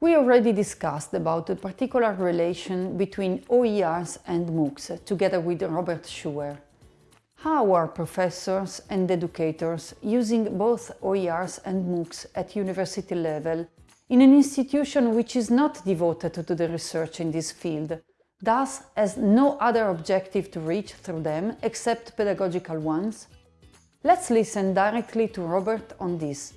We already discussed about the particular relation between OERs and MOOCs, together with Robert Schuwer. How are professors and educators using both OERs and MOOCs at university level in an institution which is not devoted to the research in this field, thus has no other objective to reach through them except pedagogical ones? Let's listen directly to Robert on this.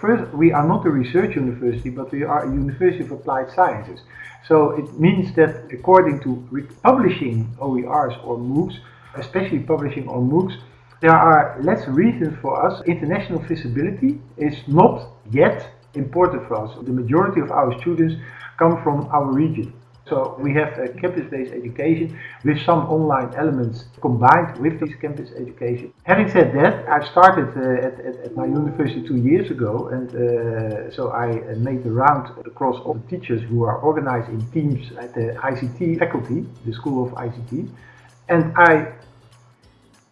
First, we are not a research university, but we are a university of applied sciences. So it means that according to publishing OERs or MOOCs, especially publishing on MOOCs, there are less reasons for us. International visibility is not yet important for us. The majority of our students come from our region. So we have a campus-based education with some online elements combined with this campus education. Having said that, I started uh, at, at, at, my university two years ago and uh, so I uh, made the round across all the teachers who are organized in teams at the ICT faculty, the School of ICT. And I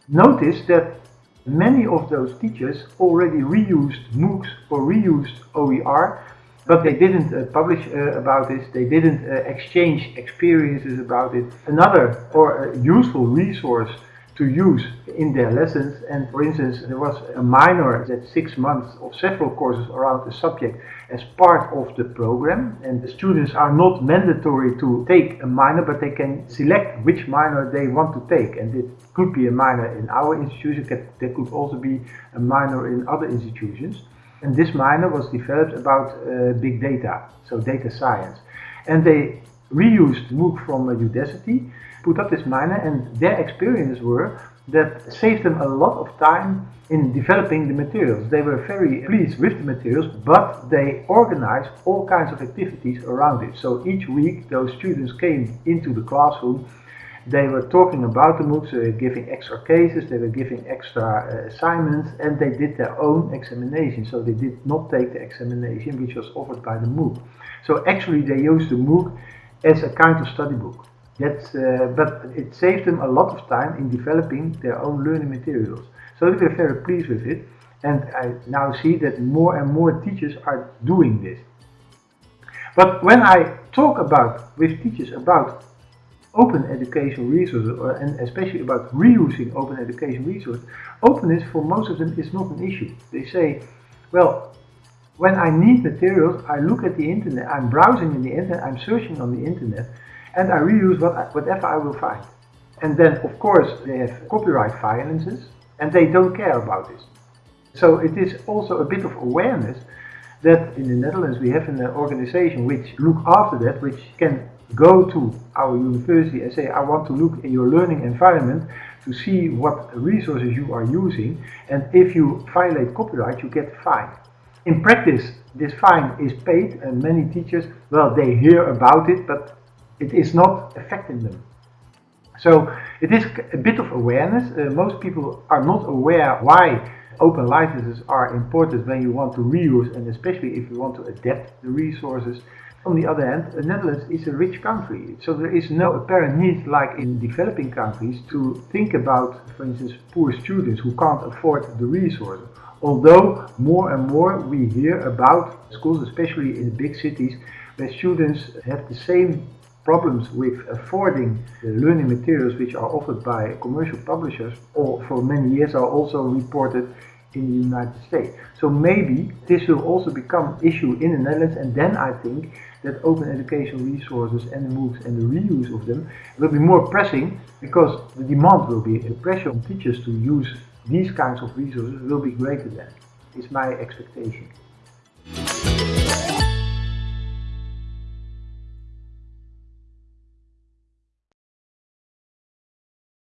noticed that many of those teachers already reused MOOCs or reused OER but they didn't uh, publish uh, about this, they didn't uh, exchange experiences about it. Another or useful resource to use in their lessons and for instance there was a minor that six months of several courses around the subject as part of the program and the students are not mandatory to take a minor but they can select which minor they want to take. And it could be a minor in our institution, there could also be a minor in other institutions and this minor was developed about uh, big data, so data science. And they reused MOOC from uh, Udacity, put up this minor, and their experience were that saved them a lot of time in developing the materials. They were very pleased with the materials, but they organized all kinds of activities around it. So each week those students came into the classroom they were talking about the MOOCs, they were giving extra cases, they were giving extra uh, assignments, and they did their own examination. So they did not take the examination which was offered by the MOOC. So actually they used the MOOC as a kind of study book. That's, uh, but it saved them a lot of time in developing their own learning materials. So they were very pleased with it. And I now see that more and more teachers are doing this. But when I talk about with teachers about open educational resources or, and especially about reusing open education resources, openness for most of them is not an issue. They say, well, when I need materials, I look at the internet, I'm browsing in the internet, I'm searching on the internet, and I reuse what I, whatever I will find. And then, of course, they have copyright violences, and they don't care about this. So it is also a bit of awareness that in the Netherlands we have an uh, organization which look after that, which can go to our university and say, I want to look in your learning environment to see what resources you are using. And if you violate copyright, you get fined. In practice, this fine is paid and many teachers, well, they hear about it, but it is not affecting them. So it is a bit of awareness. Uh, most people are not aware why open licenses are important when you want to reuse and especially if you want to adapt the resources. On the other hand, the Netherlands is a rich country, so there is no apparent need like in developing countries to think about, for instance, poor students who can't afford the resources. Although more and more we hear about schools, especially in big cities, where students have the same problems with affording the learning materials which are offered by commercial publishers or for many years are also reported in the United States. So maybe this will also become an issue in the Netherlands and then I think that open education resources and the MOOCs and the reuse of them will be more pressing because the demand will be, the pressure on teachers to use these kinds of resources will be greater than, is my expectation.